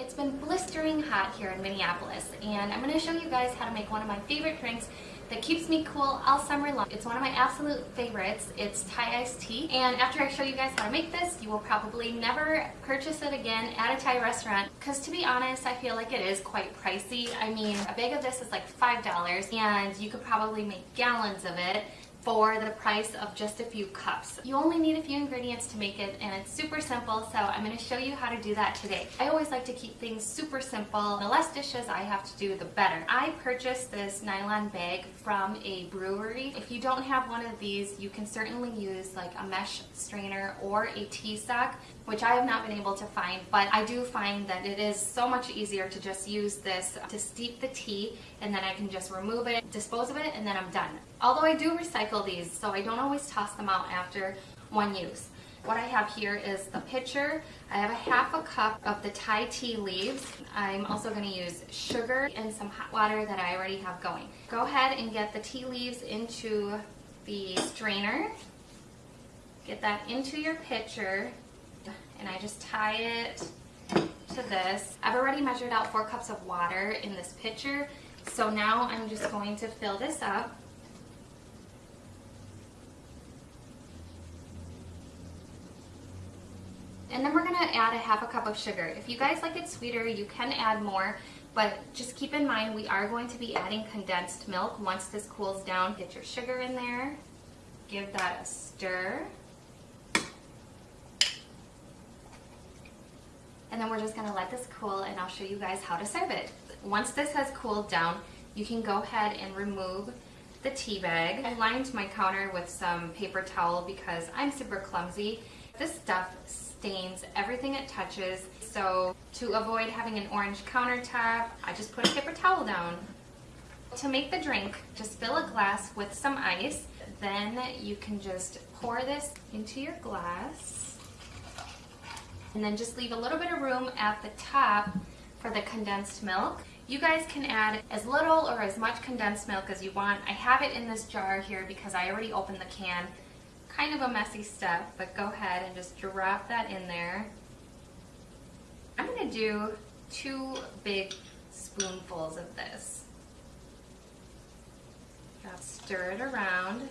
It's been blistering hot here in Minneapolis and I'm going to show you guys how to make one of my favorite drinks that keeps me cool all summer long. It's one of my absolute favorites. It's Thai iced tea and after I show you guys how to make this you will probably never purchase it again at a Thai restaurant because to be honest I feel like it is quite pricey. I mean a bag of this is like $5 and you could probably make gallons of it for the price of just a few cups. You only need a few ingredients to make it and it's super simple so I'm going to show you how to do that today. I always like to keep things super simple. The less dishes I have to do the better. I purchased this nylon bag from a brewery. If you don't have one of these you can certainly use like a mesh strainer or a tea sack which I have not been able to find, but I do find that it is so much easier to just use this to steep the tea and then I can just remove it, dispose of it, and then I'm done. Although I do recycle these, so I don't always toss them out after one use. What I have here is the pitcher. I have a half a cup of the Thai tea leaves. I'm also going to use sugar and some hot water that I already have going. Go ahead and get the tea leaves into the strainer. Get that into your pitcher and I just tie it to this. I've already measured out four cups of water in this pitcher, so now I'm just going to fill this up. And then we're gonna add a half a cup of sugar. If you guys like it sweeter, you can add more, but just keep in mind we are going to be adding condensed milk once this cools down. Get your sugar in there, give that a stir. and then we're just gonna let this cool and I'll show you guys how to serve it. Once this has cooled down, you can go ahead and remove the tea bag. I lined my counter with some paper towel because I'm super clumsy. This stuff stains everything it touches, so to avoid having an orange countertop, I just put a paper towel down. To make the drink, just fill a glass with some ice, then you can just pour this into your glass and then just leave a little bit of room at the top for the condensed milk. You guys can add as little or as much condensed milk as you want. I have it in this jar here because I already opened the can. Kind of a messy step, but go ahead and just drop that in there. I'm gonna do two big spoonfuls of this. Just stir it around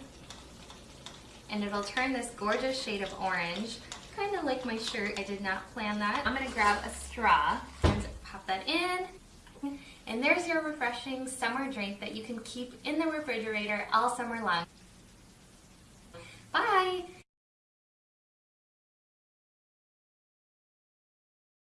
and it'll turn this gorgeous shade of orange kind of like my shirt. I did not plan that. I'm gonna grab a straw and pop that in. And there's your refreshing summer drink that you can keep in the refrigerator all summer long.